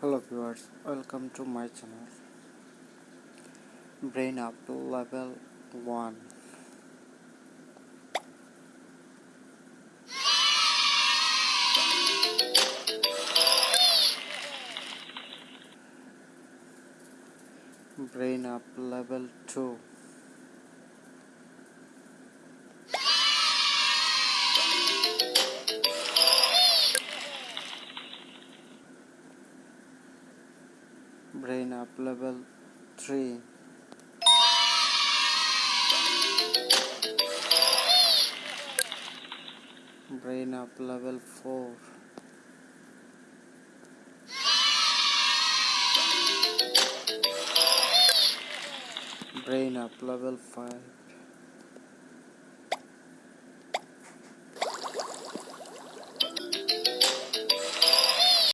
hello viewers welcome to my channel. Brain up level 1 brain up level 2 brain up level 3 brain up level 4 brain up level 5